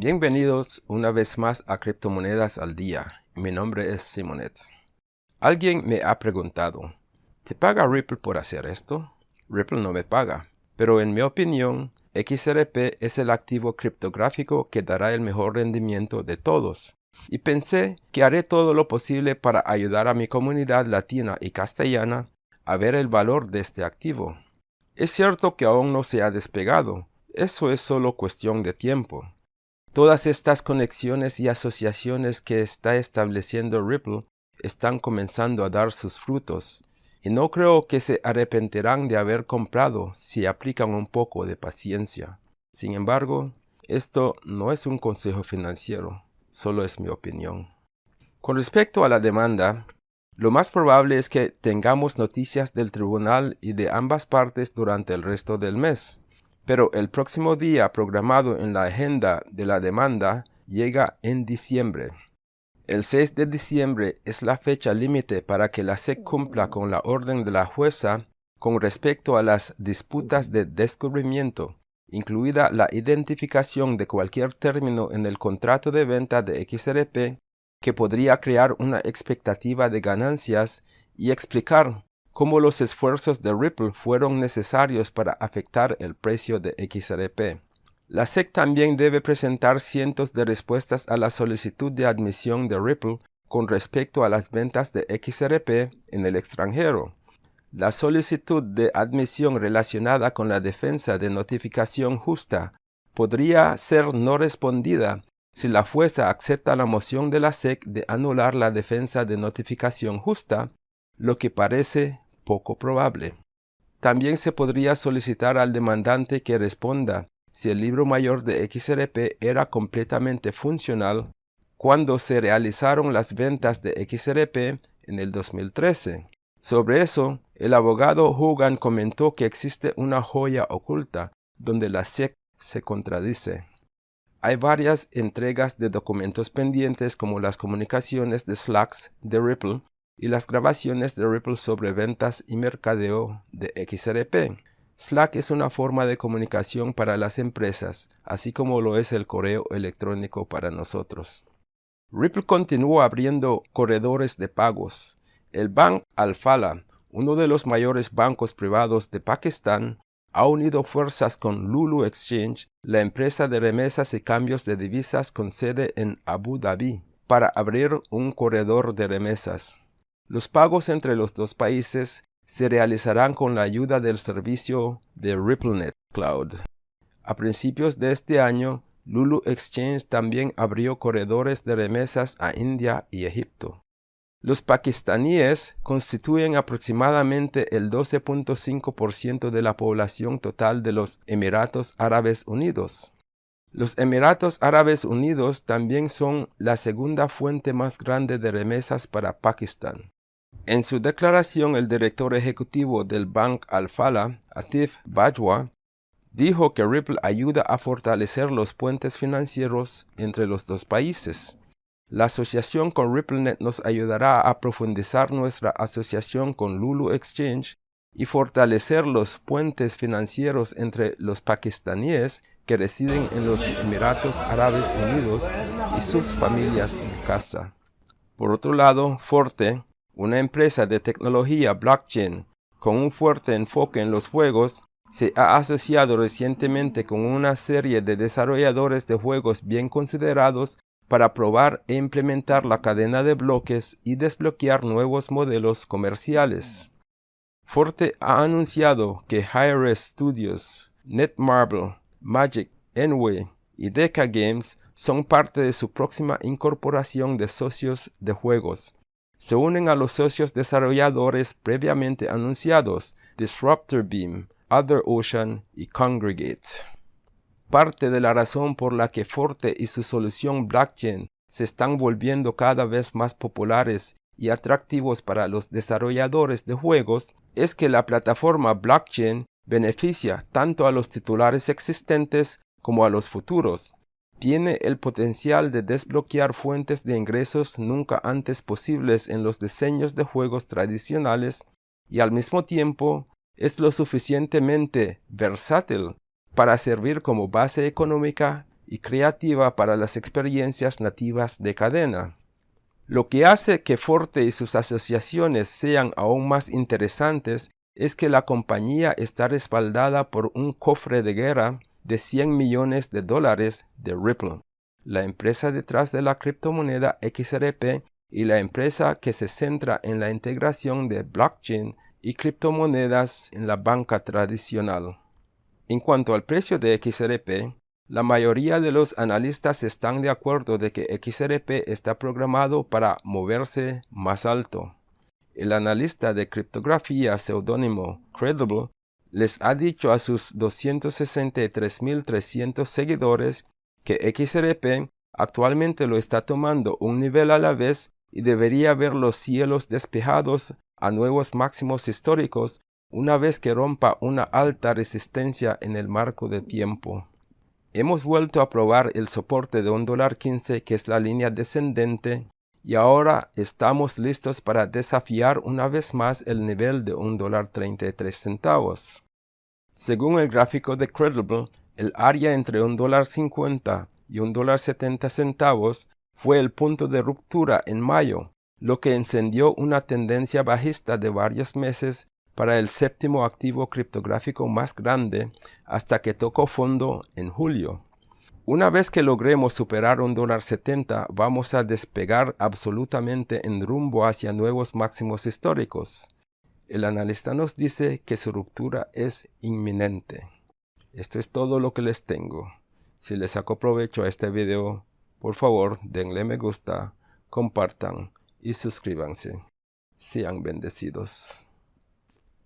Bienvenidos una vez más a Criptomonedas al Día. Mi nombre es Simonet. Alguien me ha preguntado, ¿te paga Ripple por hacer esto? Ripple no me paga, pero en mi opinión, XRP es el activo criptográfico que dará el mejor rendimiento de todos. Y pensé que haré todo lo posible para ayudar a mi comunidad latina y castellana a ver el valor de este activo. Es cierto que aún no se ha despegado, eso es solo cuestión de tiempo. Todas estas conexiones y asociaciones que está estableciendo Ripple están comenzando a dar sus frutos, y no creo que se arrepentirán de haber comprado si aplican un poco de paciencia. Sin embargo, esto no es un consejo financiero, solo es mi opinión. Con respecto a la demanda, lo más probable es que tengamos noticias del tribunal y de ambas partes durante el resto del mes pero el próximo día programado en la agenda de la demanda llega en diciembre. El 6 de diciembre es la fecha límite para que la SEC cumpla con la orden de la jueza con respecto a las disputas de descubrimiento, incluida la identificación de cualquier término en el contrato de venta de XRP que podría crear una expectativa de ganancias y explicar cómo los esfuerzos de Ripple fueron necesarios para afectar el precio de XRP. La SEC también debe presentar cientos de respuestas a la solicitud de admisión de Ripple con respecto a las ventas de XRP en el extranjero. La solicitud de admisión relacionada con la defensa de notificación justa podría ser no respondida si la fuerza acepta la moción de la SEC de anular la defensa de notificación justa, lo que parece poco probable. También se podría solicitar al demandante que responda si el libro mayor de XRP era completamente funcional cuando se realizaron las ventas de XRP en el 2013. Sobre eso, el abogado Hogan comentó que existe una joya oculta donde la SEC se contradice. Hay varias entregas de documentos pendientes como las comunicaciones de Slacks de Ripple y las grabaciones de Ripple sobre ventas y mercadeo de XRP. Slack es una forma de comunicación para las empresas, así como lo es el correo electrónico para nosotros. Ripple continúa abriendo corredores de pagos. El Bank Alfala, uno de los mayores bancos privados de Pakistán, ha unido fuerzas con Lulu Exchange, la empresa de remesas y cambios de divisas con sede en Abu Dhabi, para abrir un corredor de remesas. Los pagos entre los dos países se realizarán con la ayuda del servicio de RippleNet Cloud. A principios de este año, Lulu Exchange también abrió corredores de remesas a India y Egipto. Los pakistaníes constituyen aproximadamente el 12.5% de la población total de los Emiratos Árabes Unidos. Los Emiratos Árabes Unidos también son la segunda fuente más grande de remesas para Pakistán. En su declaración, el director ejecutivo del Bank Al-Fala, Atif Bajwa, dijo que Ripple ayuda a fortalecer los puentes financieros entre los dos países. La asociación con RippleNet nos ayudará a profundizar nuestra asociación con Lulu Exchange y fortalecer los puentes financieros entre los pakistaníes que residen en los Emiratos Árabes Unidos y sus familias en casa. Por otro lado, Forte, una empresa de tecnología blockchain con un fuerte enfoque en los juegos, se ha asociado recientemente con una serie de desarrolladores de juegos bien considerados para probar e implementar la cadena de bloques y desbloquear nuevos modelos comerciales. Forte ha anunciado que hi Studios, Netmarble, Magic, Enway y Deca Games son parte de su próxima incorporación de socios de juegos, se unen a los socios desarrolladores previamente anunciados Disruptor Beam, Other Ocean y Congregate. Parte de la razón por la que Forte y su solución blockchain se están volviendo cada vez más populares y atractivos para los desarrolladores de juegos es que la plataforma blockchain beneficia tanto a los titulares existentes como a los futuros, tiene el potencial de desbloquear fuentes de ingresos nunca antes posibles en los diseños de juegos tradicionales y al mismo tiempo es lo suficientemente versátil para servir como base económica y creativa para las experiencias nativas de cadena. Lo que hace que Forte y sus asociaciones sean aún más interesantes es que la compañía está respaldada por un cofre de guerra de 100 millones de dólares de Ripple, la empresa detrás de la criptomoneda XRP y la empresa que se centra en la integración de blockchain y criptomonedas en la banca tradicional. En cuanto al precio de XRP, la mayoría de los analistas están de acuerdo de que XRP está programado para moverse más alto. El analista de criptografía seudónimo Credible les ha dicho a sus 263.300 seguidores que XRP actualmente lo está tomando un nivel a la vez y debería ver los cielos despejados a nuevos máximos históricos una vez que rompa una alta resistencia en el marco de tiempo. Hemos vuelto a probar el soporte de un dólar 15 que es la línea descendente y ahora estamos listos para desafiar una vez más el nivel de un dólar 33 centavos. Según el gráfico de Credible, el área entre un dólar 50 y un dólar 70 centavos fue el punto de ruptura en mayo, lo que encendió una tendencia bajista de varios meses para el séptimo activo criptográfico más grande hasta que tocó fondo en julio. Una vez que logremos superar un dólar 70, vamos a despegar absolutamente en rumbo hacia nuevos máximos históricos. El analista nos dice que su ruptura es inminente. Esto es todo lo que les tengo. Si les saco provecho a este video, por favor denle me gusta, compartan y suscríbanse. Sean bendecidos.